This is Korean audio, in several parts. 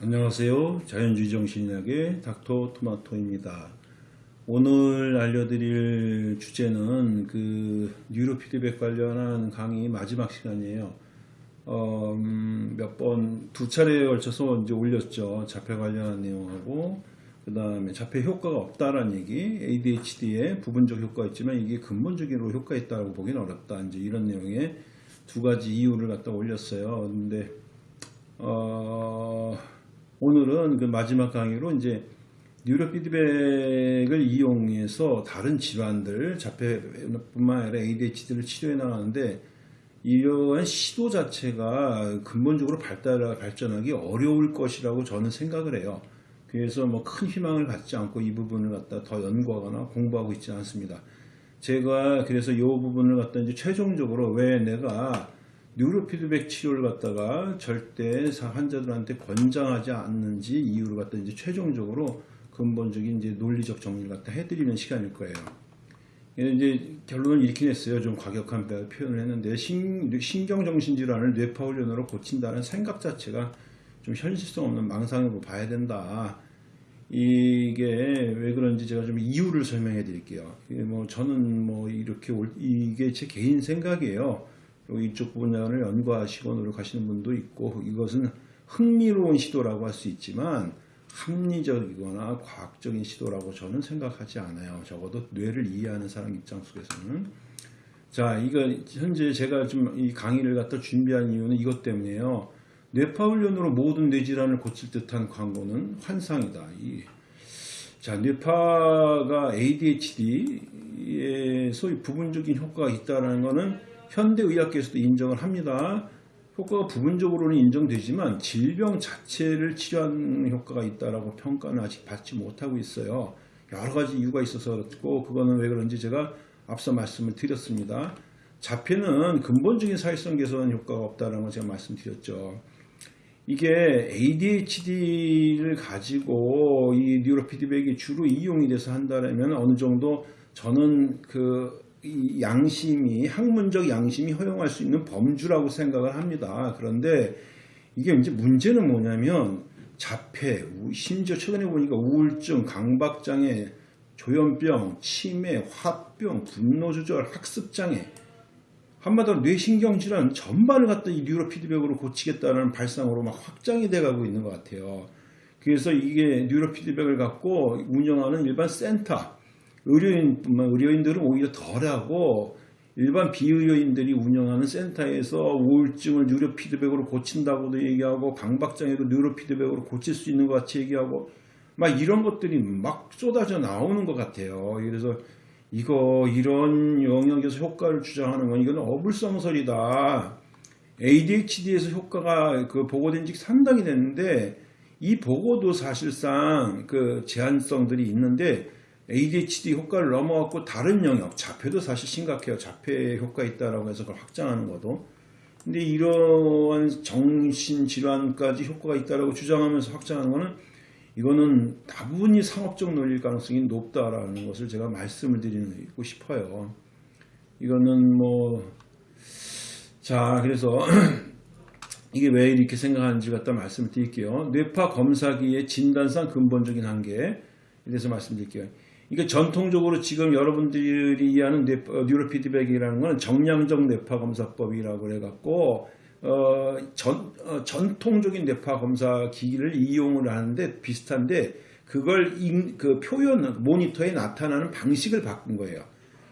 안녕하세요. 자연주의 정신의학의 닥터 토마토입니다. 오늘 알려드릴 주제는 그 뉴로 피드백 관련한 강의 마지막 시간이에요. 어, 음, 몇번 두 차례에 걸쳐서 이제 올렸죠. 자폐 관련한 내용하고 그 다음에 자폐 효과가 없다라는 얘기, ADHD에 부분적 효과가 있지만 이게 근본적으로 효과 있다고 보기는 어렵다. 이제 이런 내용의 두 가지 이유를 갖다 올렸어요. 근데 어, 오늘은 그 마지막 강의로 이제 뉴로 피드백을 이용해서 다른 질환들, 자폐뿐만 아니라 ADHD를 치료해 나가는데 이러한 시도 자체가 근본적으로 발달, 발전하기 어려울 것이라고 저는 생각을 해요. 그래서 뭐 큰 희망을 갖지 않고 이 부분을 갖다 더 연구하거나 공부하고 있지 않습니다. 제가 그래서 이 부분을 갖다 이제 최종적으로 왜 내가 뉴로 피드백 치료를 갖다가 절대 환자들한테 권장하지 않는지 이유를 갖다 이제 최종적으로 근본적인 이제 논리적 정리를 갖다 해드리는 시간일 거예요. 이제 결론을 이렇게 냈어요. 좀 과격한 표현을 했는데 신, 신경정신질환을 뇌파훈련으로 고친다는 생각 자체가 좀 현실성 없는 망상으로 봐야 된다. 이게 왜 그런지 제가 좀 이유를 설명해 드릴게요. 뭐 저는 뭐 이렇게 올, 이게 제 개인 생각이에요. 이쪽 분야를 연구하시고 노력하시는 분도 있고 이것은 흥미로운 시도라고 할 수 있지만 합리적이거나 과학적인 시도라고 저는 생각하지 않아요. 적어도 뇌를 이해하는 사람 입장 속에서는. 자, 이거 현재 제가 좀 이 강의를 갖다 준비한 이유는 이것 때문이에요. 뇌파훈련으로 모든 뇌질환을 고칠 듯한 광고는 환상이다. 이, 자, 뇌파가 ADHD에 소위 부분적인 효과가 있다는 것은 현대의학계에서도 인정을 합니다. 효과가 부분적으로는 인정되지만 질병 자체를 치료하는 효과가 있다라고 평가는 아직 받지 못하고 있어요. 여러 가지 이유가 있어서 그렇고 그거는 왜 그런지 제가 앞서 말씀을 드렸습니다. 자폐는 근본적인 사회성 개선 효과가 없다는 걸 제가 말씀드렸죠. 이게 ADHD를 가지고 이 뉴로 피드백이 주로 이용이 돼서 한다면 어느 정도 저는 그 양심이 학문적 양심이 허용할 수 있는 범주라고 생각을 합니다. 그런데 이게 이제 문제는 뭐냐면 자폐, 심지어 최근에 보니까 우울증, 강박장애, 조현병, 치매, 화병, 분노조절, 학습장애 한마디로 뇌신경질환 전반을 갖다 이 neurofeedback으로 고치겠다는 발상으로 막 확장이 돼가고 있는 것 같아요. 그래서 이게 neurofeedback을 갖고 운영하는 일반 센터 의료인뿐만 의료인들은 오히려 덜하고 일반 비의료인들이 운영하는 센터에서 우울증을 neurofeedback으로 고친다고도 얘기하고 강박장애도 neurofeedback으로 고칠 수 있는 것 같이 얘기하고 막 이런 것들이 막 쏟아져 나오는 것 같아요. 그래서 이거 이런 영역에서 효과를 주장하는 건 이건 어불성설이다. ADHD에서 효과가 그 보고된 지 상당히 됐는데 이 보고도 사실상 그 제한성들이 있는데 ADHD 효과를 넘어갔고 다른 영역, 자폐도 사실 심각해요. 자폐 효과 있다라고 해서 그걸 확장하는 것도. 근데 이러한 정신질환까지 효과가 있다라고 주장하면서 확장하는 거는 이거는 다분히 상업적 논리일 가능성이 높다라는 것을 제가 말씀을 드리고 싶어요. 이거는 뭐, 자, 그래서 이게 왜 이렇게 생각하는지 갖다 말씀을 드릴게요. 뇌파 검사기의 진단상 근본적인 한계에 대해서 말씀드릴게요. 이게 전통적으로 지금 여러분들이 이해하는 어, 뉴로 피드백이라는 것은 정량적 뇌파 검사법이라고 해갖고 어, 전, 어, 전통적인 뇌파 검사 기기를 이용을 하는데 비슷한데 그걸 인, 그 표현 모니터에 나타나는 방식을 바꾼 거예요.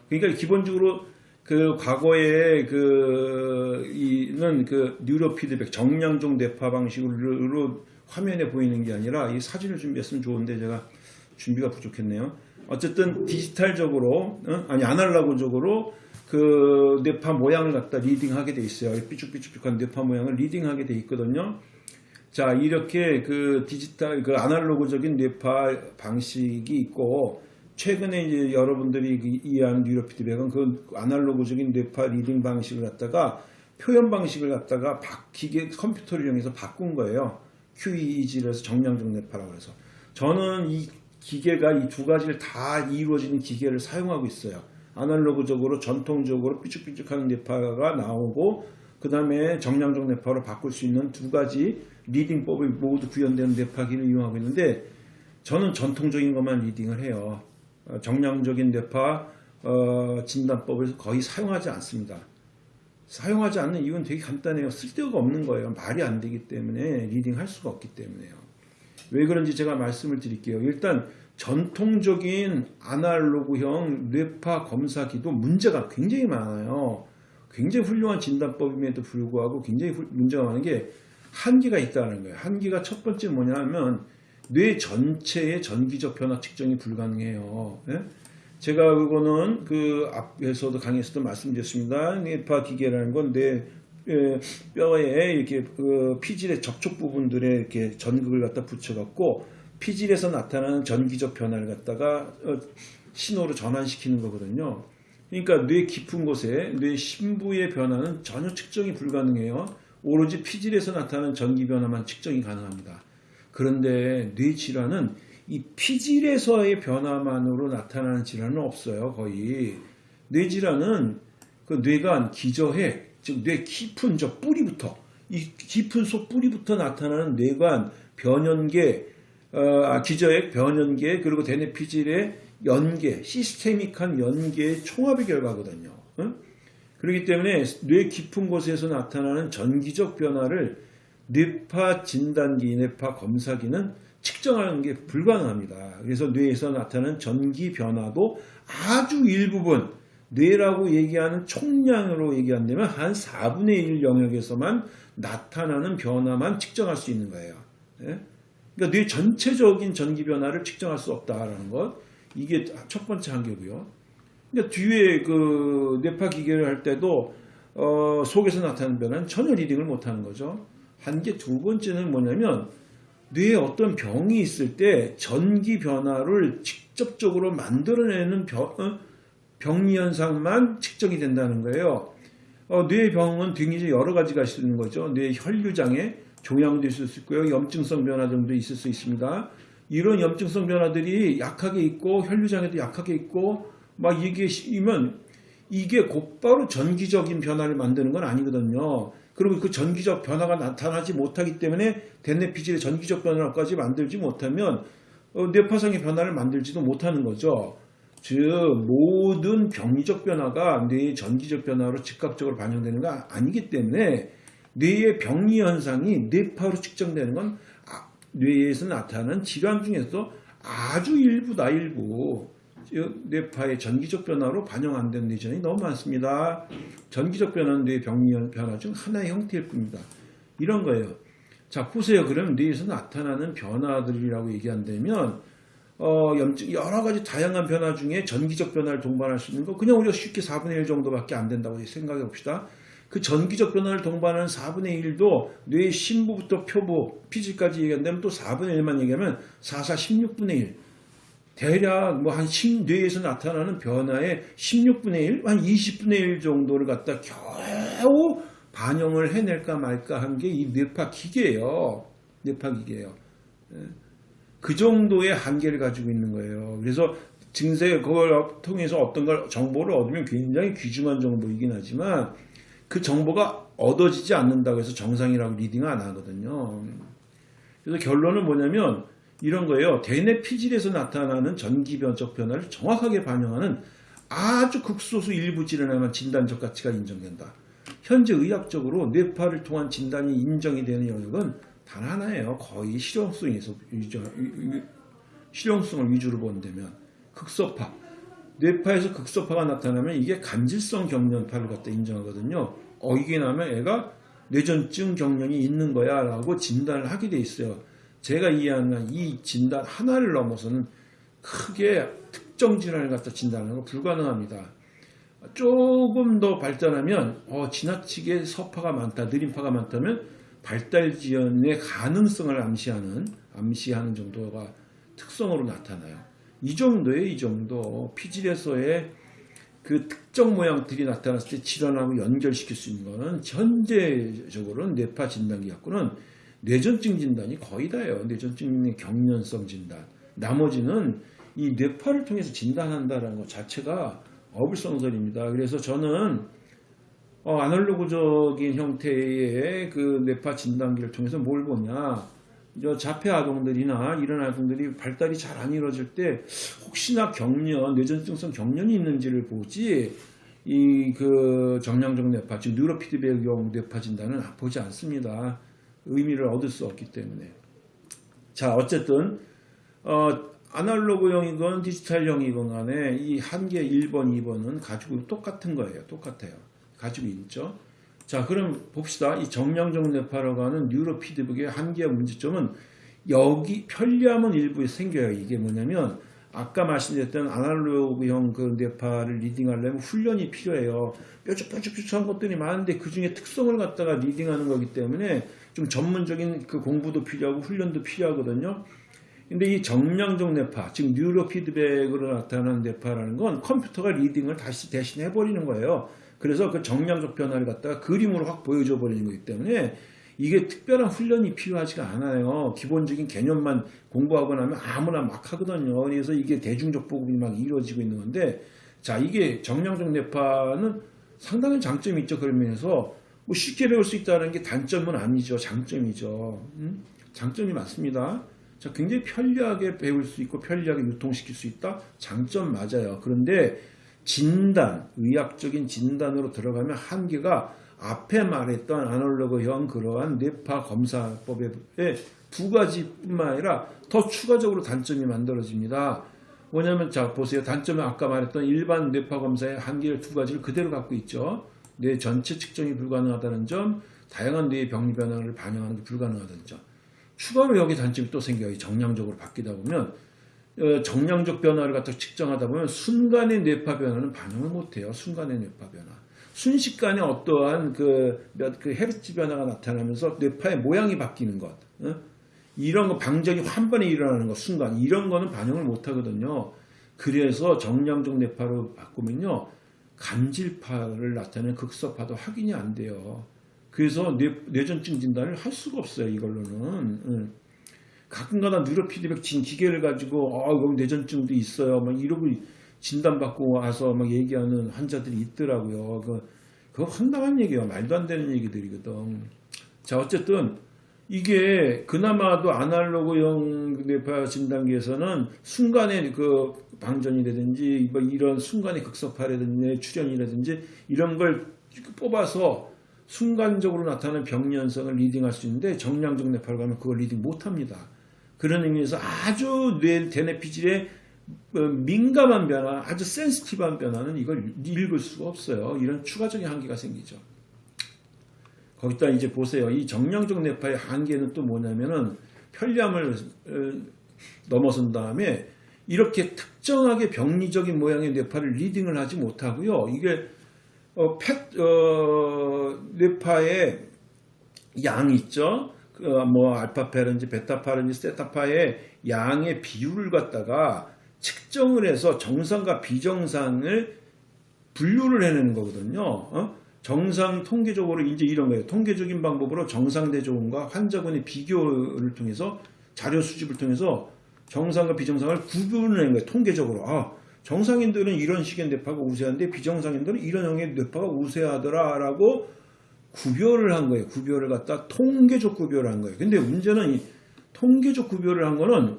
그러니까 기본적으로 그 과거에 그 이는 그 뉴로 피드백 정량적 뇌파 방식으로 화면에 보이는 게 아니라 이 사진을 준비했으면 좋은데 제가 준비가 부족했네요. 어쨌든 디지털적으로 어? 아니 아날로그적으로 그 뇌파 모양을 갖다 reading하게 돼 있어요. 삐죽삐죽한 뇌파 모양을 reading하게 돼 있거든요. 자 이렇게 그 디지털 그 아날로그적인 뇌파 방식이 있고 최근에 이제 여러분들이 그 이해하는 neurofeedback은 그 아날로그적인 뇌파 reading 방식을 갖다가 표현 방식을 갖다가 바뀌게 컴퓨터를 이용해서 바꾼 거예요. QEEG를 해서 정량적 뇌파라고 해서 저는 이 기계가 이 두 가지를 다 이루어지는 기계를 사용하고 있어요. 아날로그적으로 전통적으로 삐죽삐죽하는 뇌파가 나오고 그그 다음에 정량적 뇌파로 바꿀 수 있는 두 가지 리딩법이 모두 구현되는 뇌파기를 이용하고 있는데 저는 전통적인 것만 리딩을 해요. 어, 정량적인 뇌파 어, 진단법을 거의 사용하지 않습니다. 사용하지 않는 이유는 되게 간단해요. 쓸데가 없는 거예요. 말이 안 되기 때문에 리딩할 수가 없기 때문에요. 왜 그런지 제가 말씀을 드릴게요. 일단 전통적인 아날로그형 뇌파 검사기도 문제가 굉장히 많아요. 굉장히 훌륭한 진단법임에도 불구하고 굉장히 훌- 문제가 많은 게 한계가 있다는 거예요. 한계가 첫 번째 뭐냐면 뇌 전체의 전기적 변화 측정이 불가능해요. 예? 제가 그거는 그 앞에서도 강의에서도 말씀드렸습니다. 뇌파 기계라는 건 뇌 뼈에 이렇게 그 피질의 접촉 부분들에 이렇게 전극을 갖다 붙여갖고 피질에서 나타나는 전기적 변화를 갖다가 어, 신호로 전환시키는 거거든요. 그러니까 뇌 깊은 곳에 뇌 심부의 변화는 전혀 측정이 불가능해요. 오로지 피질에서 나타나는 전기 변화만 측정이 가능합니다. 그런데 뇌 질환은 이 피질에서의 변화만으로 나타나는 질환은 없어요. 거의 뇌 질환은 그 뇌관 기저핵 즉 뇌 깊은 저 뿌리부터 이 깊은 속 뿌리부터 나타나는 뇌관 변연계 어, 아, 기저핵 변연계 그리고 대뇌 피질의 연계 시스테믹한 연계의 총합의 결과거든요. 응? 그렇기 때문에 뇌 깊은 곳에서 나타나는 전기적 변화를 뇌파 진단기, 뇌파 검사기는 측정하는 게 불가능합니다. 그래서 뇌에서 나타나는 전기 변화도 아주 일부분 뇌라고 얘기하는 총량으로 얘기한다면 한 4분의 1 영역에서만 나타나는 변화만 측정할 수 있는 거예요. 예? 그러니까 뇌 전체적인 전기 변화를 측정할 수 없다라는 것 이게 첫 번째 한계고요. 그러니까 뒤에 그 뇌파 기계를 할 때도 어, 속에서 나타나는 변화는 전혀 리딩을 못하는 거죠. 한계 두 번째는 뭐냐면 뇌에 어떤 병이 있을 때 전기 변화를 직접적으로 만들어내는 병, 어? 병리 현상만 측정이 된다는 거예요. 어, 뇌 병은 굉장히 여러 가지가 있는 거죠. 뇌 혈류장애, 종양도 있을 수 있고요. 염증성 변화 등도 있을 수 있습니다. 이런 염증성 변화들이 약하게 있고 혈류장애도 약하게 있고 막 이게 이면 이게 곧바로 전기적인 변화를 만드는 건 아니거든요. 그리고 그 전기적 변화가 나타나지 못하기 때문에 대뇌 피질의 전기적 변화까지 만들지 못하면 어, 뇌파성의 변화를 만들지도 못하는 거죠. 즉 모든 병리적 변화가 뇌의 전기적 변화로 즉각적으로 반영되는 거 아니기 때문에 뇌의 병리 현상이 뇌파로 측정되는 건 아, 뇌에서 나타나는 질환 중에서 아주 일부다 일부 즉 뇌파의 전기적 변화로 반영 안된 뇌전이 너무 많습니다. 전기적 변화는 뇌 병리 변화 중 하나의 형태일 뿐입니다. 이런 거예요. 자 보세요. 그러면 뇌에서 나타나는 변화들이라고 얘기한다면 어, 염증, 여러 가지 다양한 변화 중에 전기적 변화를 동반할 수 있는 거 그냥 우리가 쉽게 4분의 1 정도밖에 안 된다고 생각해 봅시다. 그 전기적 변화를 동반하는 4분의 1도 뇌의 심부부터 표부, 피질까지 얘기한다면 또 4분의 1만 얘기하면 4, 4, 16분의 1. 대략 뭐한 뇌에서 나타나는 변화의 16분의 1, 한 20분의 1 정도를 갖다 겨우 반영을 해낼까 말까 한 게 이 뇌파 기계예요. 뇌파 기계예요. 그 정도의 한계를 가지고 있는 거예요. 그래서 증세 그걸 통해서 어떤 걸 정보를 얻으면 굉장히 귀중한 정보이긴 하지만 그 정보가 얻어지지 않는다고 해서 정상이라고 reading 안 하거든요. 그래서 결론은 뭐냐면 이런 거예요. 대뇌 피질에서 나타나는 전기변적 변화를 정확하게 반영하는 아주 극소수 일부 질환에만 진단적 가치가 인정된다. 현재 의학적으로 뇌파를 통한 진단이 인정이 되는 영역은 단 하나예요. 거의 실용성에서 실용성을 위주로 본다면 극소파 뇌파에서 극소파가 나타나면 이게 간질성 경련파를 갖다 인정하거든요. 어 이게 나면 애가 뇌전증 경련이 있는 거야 라고 진단을 하게 돼 있어요. 제가 이해하는 이 진단 하나를 넘어서는 크게 특정 질환을 갖다 진단하는 거 불가능합니다. 조금 더 발전하면 어, 지나치게 서파가 많다, 느림파가 많다면 발달 지연의 가능성을 암시하는 암시하는 정도가 특성으로 나타나요. 이 정도에 이 정도 피질에서의 그 특정 모양들이 나타났을 때 질환하고 연결시킬 수 있는 거는 현재적으로는 뇌파 진단기 갖고는 뇌전증 진단이 거의 다예요. 뇌전증의 경련성 진단. 나머지는 이 뇌파를 통해서 진단한다는 것 자체가 어불성설입니다. 그래서 저는 어, 아날로그적인 형태의 그 뇌파 진단기를 통해서 뭘 보냐. 저 자폐 아동들이나 이런 아동들이 발달이 잘 안 이루어질 때 혹시나 경련, 뇌전증성 경련이 있는지를 보지 이 그 정량적 뇌파, 즉 뉴로피드백용 뇌파 진단은 보지 않습니다. 의미를 얻을 수 없기 때문에. 자, 어쨌든 어, 아날로그형이건 디지털형이건 간에 이 한계 1번, 2번은 가지고 똑같은 거예요. 똑같아요. 가지고 있죠. 자, 그럼 봅시다. 이 정량적 뇌파라고 하는 neurofeedback의 한계와 문제점은 여기 편리함은 일부에 생겨요. 이게 뭐냐면 아까 말씀드렸던 아날로그형 그 뇌파를 reading하려면 훈련이 필요해요. 뾰족뾰족뾰족한 것들이 많은데 그 중에 특성을 갖다가 reading하는 거기 때문에 좀 전문적인 그 공부도 필요하고 훈련도 필요하거든요. 근데 이 정량적 뇌파, 즉 뉴로 피드백으로 나타나는 뇌파라는 건 컴퓨터가 리딩을 다시 대신 해버리는 거예요. 그래서 그 정량적 변화를 갖다가 그림으로 확 보여줘 버리는 거기 때문에 이게 특별한 훈련이 필요하지가 않아요. 기본적인 개념만 공부하고 나면 아무나 막 하거든요. 그래서 이게 대중적 보급이 막 이루어지고 있는 건데, 자, 이게 정량적 뇌파는 상당한 장점이 있죠. 그런 면에서 뭐 쉽게 배울 수 있다는 게 단점은 아니죠. 장점이죠. 음? 장점이 많습니다. 자, 굉장히 편리하게 배울 수 있고 편리하게 유통시킬 수 있다. 장점 맞아요. 그런데 진단, 의학적인 진단으로 들어가면 한계가 앞에 말했던 아날로그형 그러한 뇌파 검사법의 두 가지뿐만 아니라 더 추가적으로 단점이 만들어집니다. 뭐냐면 자 보세요. 단점은 아까 말했던 일반 뇌파 검사의 한계를 두 가지를 그대로 갖고 있죠. 뇌 전체 측정이 불가능하다는 점, 다양한 뇌의 병리 변화를 반영하는 게 불가능하다는 점. 추가로 여기 단점이 또 생겨요. 정량적으로 바뀌다 보면 어, 정량적 변화를 갖다 측정하다 보면 순간의 뇌파 변화는 반영을 못해요. 순간의 뇌파 변화. 순식간에 어떠한 그, 몇, 그 헤르츠 변화가 나타나면서 뇌파의 모양이 바뀌는 것. 어? 이런 거 방정이 한 번에 일어나는 것, 순간. 이런 거는 반영을 못 하거든요. 그래서 정량적 뇌파로 바꾸면요. 간질파를 나타내는 극소파도 확인이 안 돼요. 그래서 뇌, 뇌전증 진단을 할 수가 없어요. 이걸로는. 응. 가끔가다 뉴로 피드백 진 기계를 가지고 아 여기 뇌전증도 있어요. 막 이러고 진단받고 와서 막 얘기하는 환자들이 있더라고요. 그 그거 황당한 얘기예요. 말도 안 되는 얘기들이거든. 자 어쨌든 이게 그나마도 아날로그형 뇌파 진단기에서는 순간의 그 방전이라든지 뭐 이런 순간의 극소파라든지 출현이라든지 이런 걸 뽑아서 순간적으로 나타나는 병리현상을 reading할 수 있는데 정량적 뇌파를 가면 그걸 reading 못합니다. 그런 의미에서 아주 뇌 대뇌피질의 어, 민감한 변화, 아주 센스티브한 변화는 이걸 읽을 수가 없어요. 이런 추가적인 한계가 생기죠. 거기다 이제 보세요. 이 정량적 뇌파의 한계는 또 뭐냐면은 편리함을 어, 넘어선 다음에 이렇게 특정하게 병리적인 모양의 뇌파를 리딩을 하지 못하고요. 이게 어, 펫, 어, 뇌파의 양 있죠. 그, 뭐 알파파라든지 베타파라든지 세타파의 양의 비율을 갖다가 측정을 해서 정상과 비정상을 분류를 해내는 거거든요. 어? 정상 통계적으로 이제 이런 거예요. 통계적인 방법으로 정상대조군과 환자군의 비교를 통해서 자료 수집을 통해서 정상과 비정상을 구분을 한 거예요. 통계적으로. 아, 정상인들은 이런 식의 뇌파가 우세한데 비정상인들은 이런 형의 뇌파가 우세하더라라고 구별을 한 거예요. 구별을 갖다 통계적 구별을 한 거예요. 근데 문제는 이 통계적 구별을 한 거는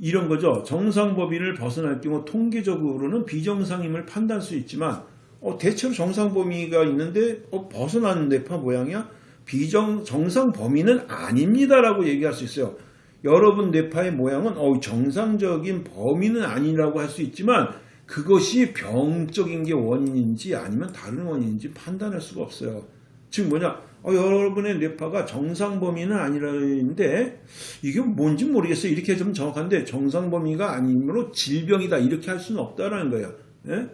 이런 거죠. 정상 범위를 벗어날 경우 통계적으로는 비정상임을 판단할 수 있지만 어, 대체로 정상 범위가 있는데 어, 벗어나는 뇌파 모양이야? 비정 정상 범위는 아닙니다라고 얘기할 수 있어요. 여러분 뇌파의 모양은 어, 정상적인 범위는 아니라고 할 수 있지만 그것이 병적인 게 원인인지 아니면 다른 원인인지 판단할 수가 없어요. 즉 뭐냐 어, 여러분의 뇌파가 정상 범위는 아니라는데 이게 뭔지 모르겠어요. 이렇게 좀 정확한데 정상 범위가 아니므로 질병이다 이렇게 할 수는 없다라는 거예요. 예?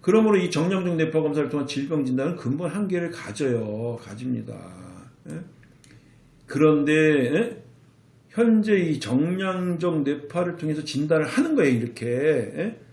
그러므로 이 정량적 뇌파 검사를 통한 질병 진단은 근본 한계를 가져요. 가집니다. 예? 그런데 예? 현재 이 정량적 뇌파를 통해서 진단을 하는 거예요. 이렇게.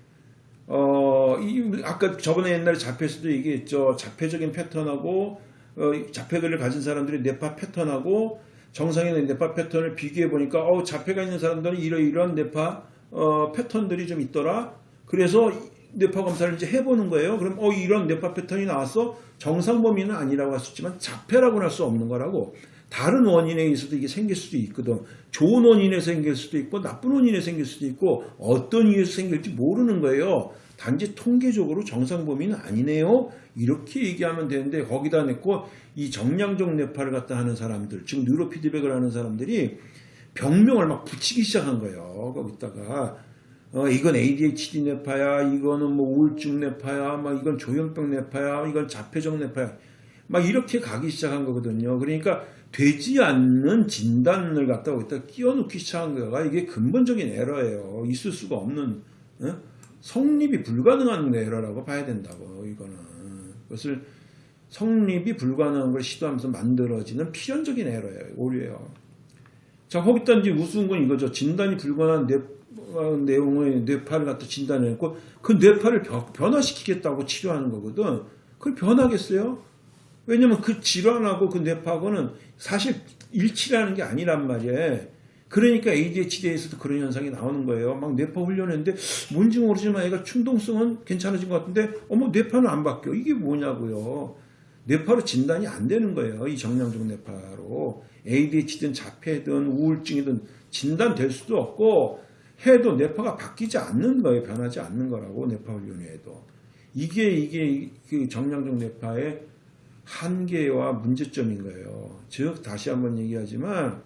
예? 어, 이, 아까 저번에 옛날에 자폐에서도 얘기했죠. 자폐적인 패턴하고 어, 자폐들을 가진 사람들의 뇌파 패턴하고 정상인의 뇌파 패턴을 비교해 보니까 어, 자폐가 있는 사람들은 이러이러한 뇌파 어, 패턴들이 좀 있더라. 그래서 뇌파 검사를 이제 해보는 거예요. 그럼 어 이런 뇌파 패턴이 나왔어 정상 범위는 아니라고 할 수 있지만 자폐라고는 할 수 없는 거라고. 다른 원인에 의해서도 이게 생길 수도 있거든. 좋은 원인에서 생길 수도 있고 나쁜 원인에서 생길 수도 있고 어떤 이유에서 생길지 모르는 거예요. 단지 통계적으로 정상 범위는 아니네요. 이렇게 얘기하면 되는데 거기다 넣고 이 정량적 뇌파를 갖다 하는 사람들, 즉 뉴로 피드백을 하는 사람들이 병명을 막 붙이기 시작한 거예요. 거기다가 어, 이건 ADHD 뇌파야, 이거는 뭐 우울증 뇌파야, 막 이건 조현병 뇌파야, 이건 자폐적 뇌파야. 막 이렇게 가기 시작한 거거든요. 그러니까 되지 않는 진단을 갖다가 여기다 끼워넣기 시작한 거가 이게 근본적인 에러예요. 있을 수가 없는 어? 성립이 불가능한 에러라고 봐야 된다고 이거는 그것을 성립이 불가능한 걸 시도하면서 만들어지는 필연적인 에러예요. 오류예요. 자 거기다 이제 우스운 건 이거죠. 진단이 불가능한 뇌, 어, 내용의 뇌파를 갖다 진단했고 그 뇌파를 변화시키겠다고 치료하는 거거든. 그걸 변하겠어요? 왜냐면 그 질환하고 그 뇌파하고는 사실 일치라는 게 아니란 말이에요. 그러니까 ADHD에서도 그런 현상이 나오는 거예요. 막 뇌파 훈련했는데 뭔지 모르지만 애가 충동성은 괜찮아진 것 같은데 어머 뇌파는 안 바뀌어. 이게 뭐냐고요. 뇌파로 진단이 안 되는 거예요. 이 정량적 뇌파로. ADHD든 자폐든 우울증이든 진단될 수도 없고 해도 뇌파가 바뀌지 않는 거예요. 변하지 않는 거라고 뇌파 훈련에도. 이게 이게 그 정량적 뇌파의 한계와 문제점인 거예요. 즉 다시 한번 얘기하지만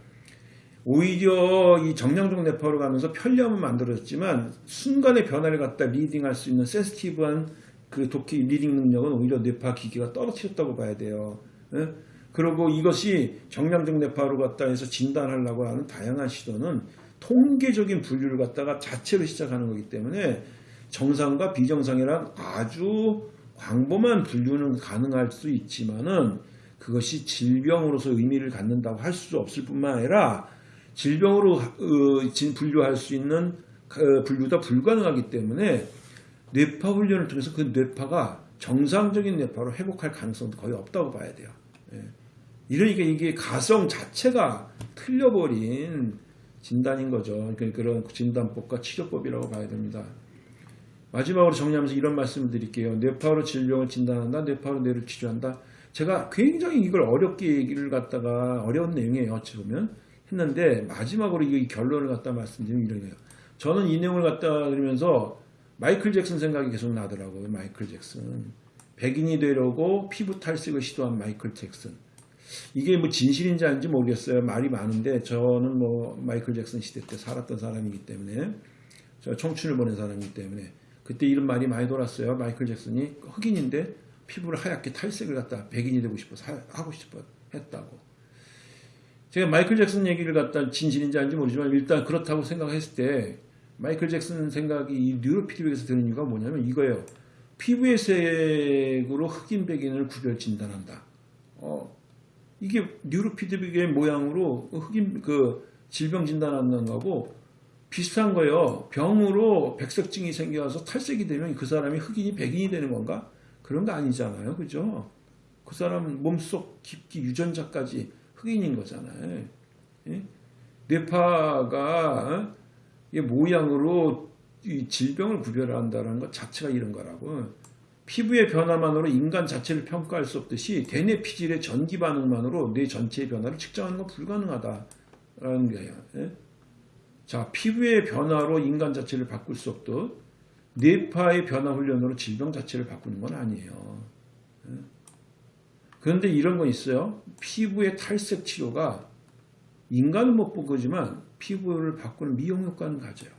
오히려 이 정량적 뇌파로 가면서 편리함은 만들어졌지만 순간의 변화를 갖다 reading할 수 있는 센스티브한 그 도끼 reading 능력은 오히려 뇌파 기기가 떨어뜨렸다고 봐야 돼요. 예? 그리고 이것이 정량적 뇌파로 갖다 해서 진단하려고 하는 다양한 시도는 통계적인 분류를 갖다가 자체로 시작하는 거기 때문에 정상과 비정상이란 아주 광범한 분류는 가능할 수 있지만은 그것이 질병으로서 의미를 갖는다고 할 수 없을 뿐만 아니라 질병으로 어, 분류할 수 있는 어, 분류도 불가능하기 때문에 뇌파 훈련을 통해서 그 뇌파가 정상적인 뇌파로 회복할 가능성도 거의 없다고 봐야 돼요. 예. 이러니까 이게 가성 자체가 틀려버린 진단인 거죠. 그러니까 그런 진단법과 치료법이라고 봐야 됩니다. 마지막으로 정리하면서 이런 말씀을 드릴게요. 뇌파로 질병을 진단한다. 뇌파로 뇌를 치료한다. 제가 굉장히 이걸 어렵게 얘기를 갖다가 어려운 내용이에요. 어찌 보면 했는데 마지막으로 이 결론을 갖다 말씀드리면 거예요. 저는 이 내용을 갖다 드리면서 마이클 잭슨 생각이 계속 나더라고요. 마이클 잭슨. 백인이 되려고 피부 탈색을 시도한 마이클 잭슨. 이게 뭐 진실인지 아닌지 모르겠어요. 말이 많은데 저는 뭐 마이클 잭슨 시대 때 살았던 사람이기 때문에 저 청춘을 보낸 사람이기 때문에 그때 이런 말이 많이 돌았어요. 마이클 잭슨이 흑인인데 피부를 하얗게 탈색을 갖다 백인이 되고 싶어서 하고 싶어 했다고. 제가 마이클 잭슨 얘기를 갖다 진실인지 아닌지 모르지만 일단 그렇다고 생각했을 때 마이클 잭슨 생각이 이 뉴로 피드백에서 드는 이유가 뭐냐면 이거예요. 피부의 색으로 흑인 백인을 구별 진단한다. 어, 이게 뉴로 피드백의 모양으로 흑인 그 질병 진단하는 거고 비슷한 거예요. 병으로 백색증이 생겨서 탈색이 되면 그 사람이 흑인이 백인이 되는 건가? 그런 거 아니잖아요. 그죠? 그 사람 몸속 깊기 유전자까지 흑인인 거잖아요. 예? 뇌파가 어? 모양으로 질병을 구별한다는 것 자체가 이런 거라고. 피부의 변화만으로 인간 자체를 평가할 수 없듯이 대뇌 피질의 전기 반응만으로 뇌 전체의 변화를 측정하는 건 불가능하다라는 거예요. 예? 자, 피부의 변화로 인간 자체를 바꿀 수 없듯 뇌파의 변화 훈련으로 질병 자체를 바꾸는 건 아니에요. 예? 그런데 이런 건 있어요. 피부의 탈색 치료가 인간은 못본 거지만 피부를 바꾸는 미용 효과는 가져요.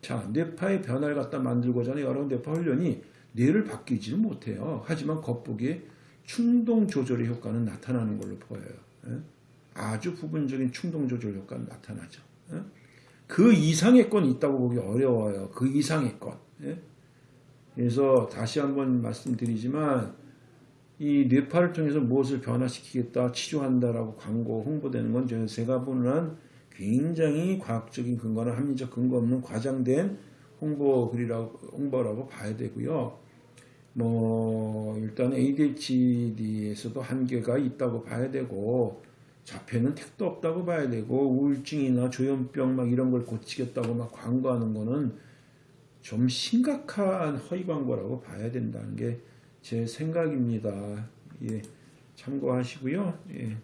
자, 뇌파의 변화를 갖다 만들고자 하는 여러 뇌파 훈련이 뇌를 바뀌지는 못해요. 하지만 겉보기에 충동 조절의 효과는 나타나는 걸로 보여요. 예? 아주 부분적인 충동 조절 효과는 나타나죠. 예? 그 이상의 건 있다고 보기 어려워요. 그 이상의 건. 예? 그래서 다시 한번 말씀드리지만 이 뇌파를 통해서 무엇을 변화시키겠다, 치료한다라고 광고 홍보되는 건 제가 보는 한 굉장히 과학적인 근거나 합리적 근거 없는 과장된 홍보 글이라고 홍보라고 봐야 되고요. 뭐 일단 ADHD에서도 한계가 있다고 봐야 되고 자폐는 택도 없다고 봐야 되고 우울증이나 조현병 막 이런 걸 고치겠다고 막 광고하는 거는 좀 심각한 허위 광고라고 봐야 된다는 게 제 생각입니다. 예, 참고하시고요. 예.